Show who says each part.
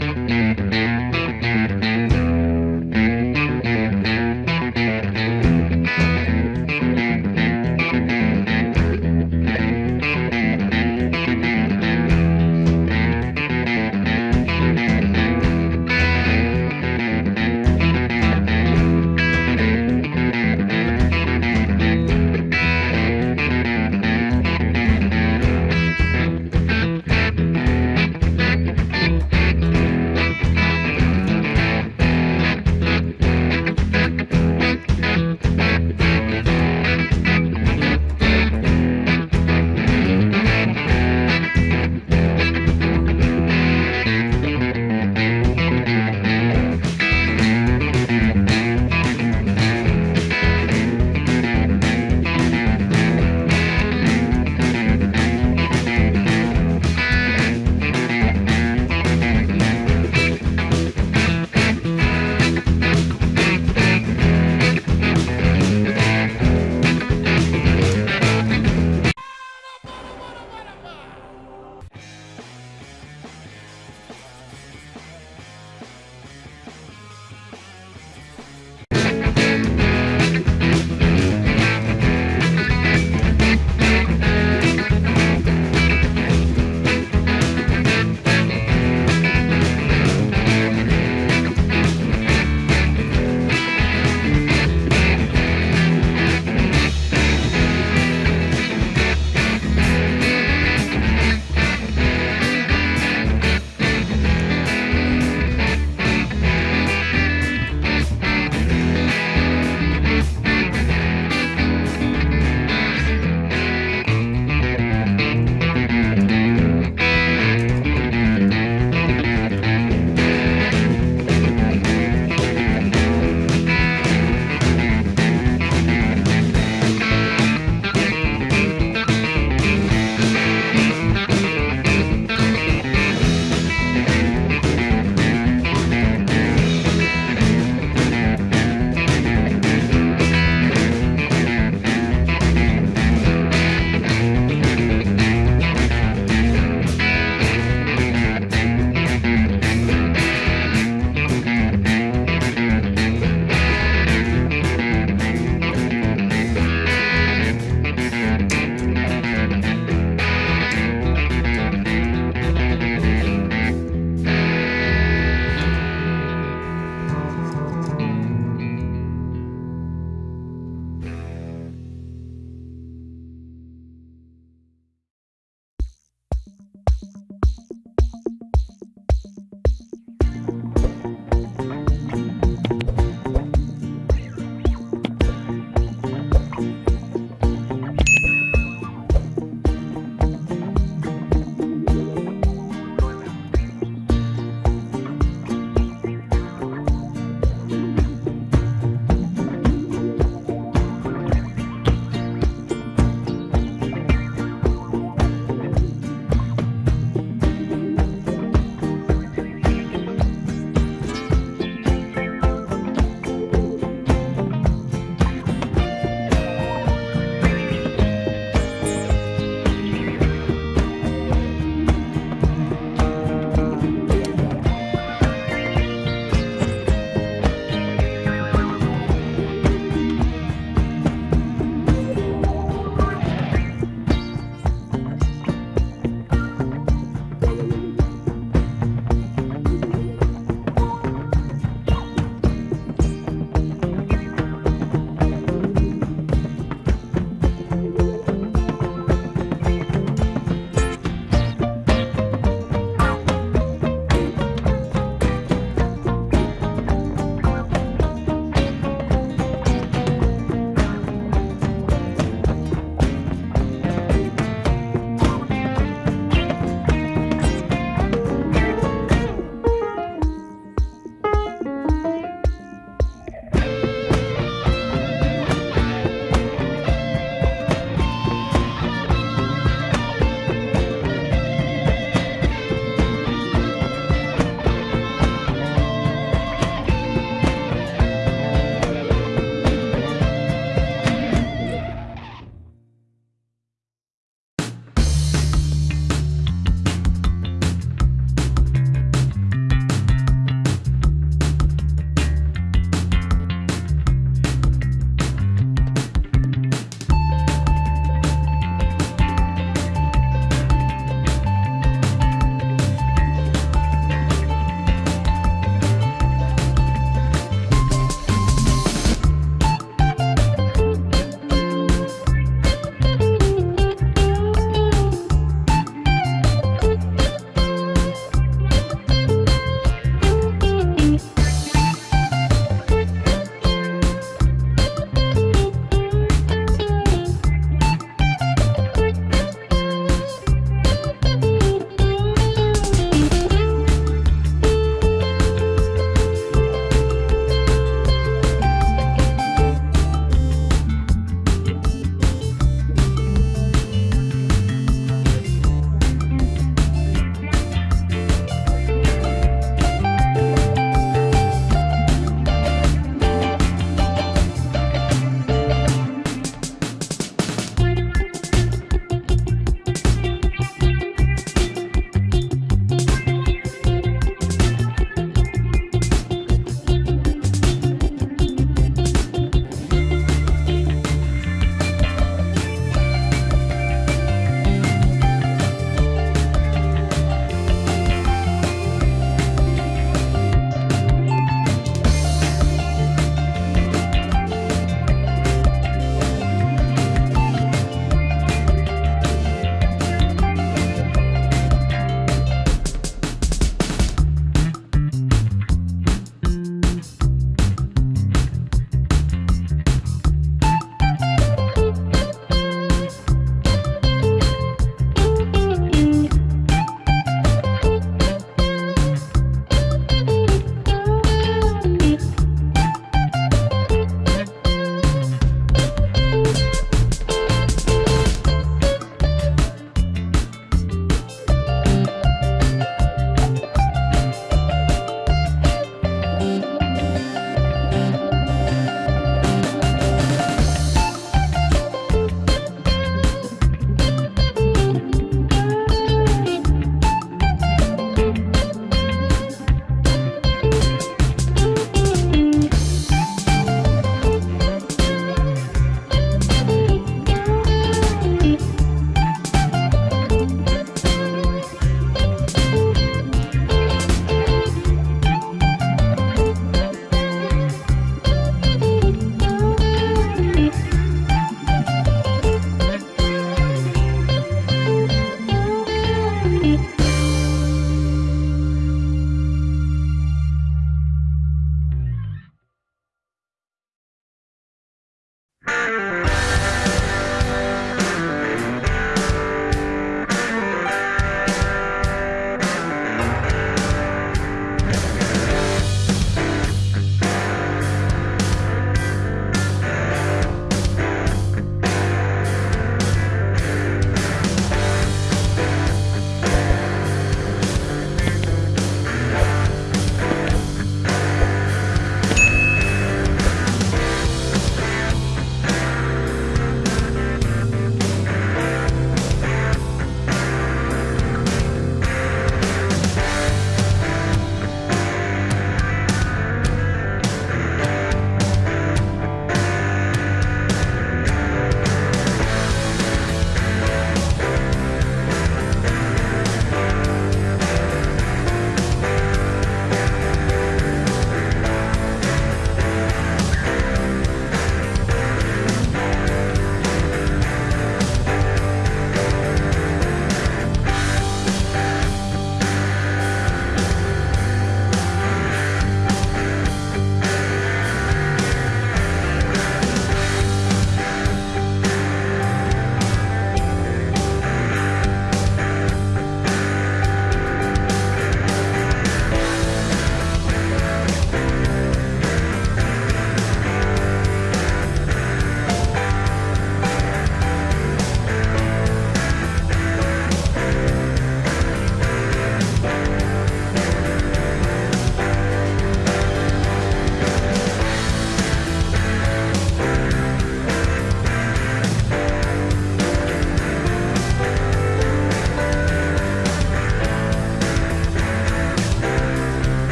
Speaker 1: Bye.